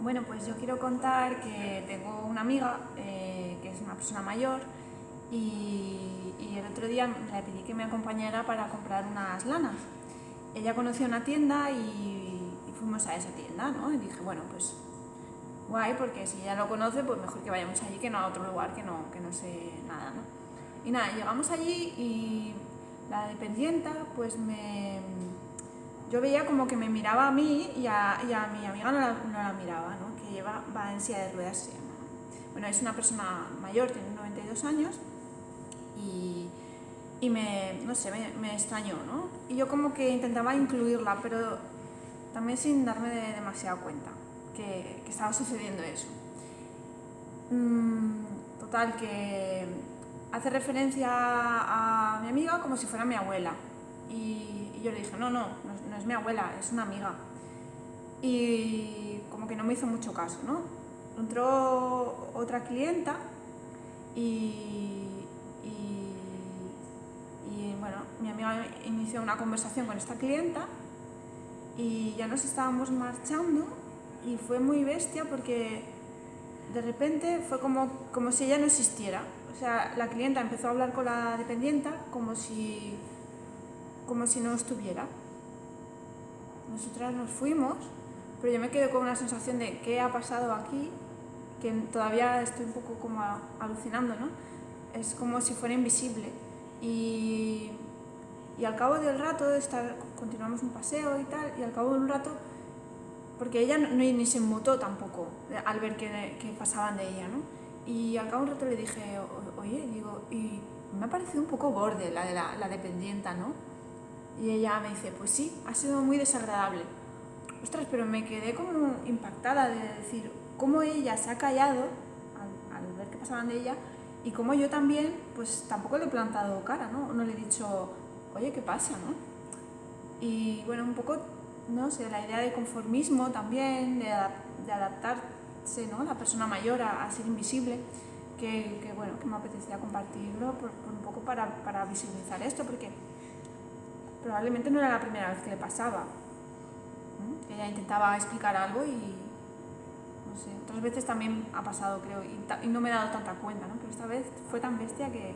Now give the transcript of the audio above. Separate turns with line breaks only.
Bueno, pues yo quiero contar que tengo una amiga eh, que es una persona mayor y, y, el otro día le pedí que me acompañara para comprar unas lanas. Ella conoció una tienda y, y, fuimos a esa tienda, ¿no? Y dije, bueno, pues guay, porque si ella lo conoce, pues mejor que vayamos allí que no a otro lugar que no, que no sé nada, ¿no? Y nada, llegamos allí y la dependienta pues me yo veía como que me miraba a mí y a, mi amiga no la, miraba, ¿no? que lleva, va en silla de ruedas. Bueno, es una persona mayor, tiene 92 años y, me, no sé, me, extrañó, ¿no? Y yo como que intentaba incluirla, pero también sin darme de demasiada cuenta que, que estaba sucediendo eso. Mm, total, que hace referencia a mi amiga como si fuera mi abuela. Y, yo le dije, no, no, no no es mi abuela, es una amiga. Y como que no me hizo mucho caso, ¿no? Entró otra clienta y, y, y, bueno, mi amiga inició una conversación con esta clienta y ya nos estábamos marchando y fue muy bestia porque de repente fue como, como si ella no existiera. O sea, la clienta empezó a hablar con la dependienta como si, como si no estuviera nosotras nos fuimos, pero yo me quedé con una sensación de qué ha pasado aquí, que todavía estoy un poco como alucinando, ¿no? Es como si fuera invisible. Y, y al cabo del rato, estar, continuamos un paseo y tal, y al cabo de un rato, porque ella no, ni se mutó tampoco al ver que, que, pasaban de ella, ¿no? Y al cabo de un rato le dije, oye, digo, y me ha parecido un poco borde la de la, la dependienta, ¿no? Y ella me dice, pues sí, ha sido muy desagradable. Ostras, pero me quedé como impactada de decir cómo ella se ha callado al, al ver que pasaban de ella y cómo yo también, pues tampoco le he plantado cara, ¿no? No le he dicho, oye, ¿qué pasa, no? Y bueno, un poco, no sé, la idea de conformismo también, de, de adaptarse, ¿no? La persona mayor a, a ser invisible, que, que, bueno, que me apetecía compartirlo por, por un poco para, para visibilizar esto, porque probablemente no era la primera vez que le pasaba. Ella intentaba explicar algo y, no sé, otras veces también ha pasado, creo, y, y, no me he dado tanta cuenta, ¿no? Pero esta vez fue tan bestia que,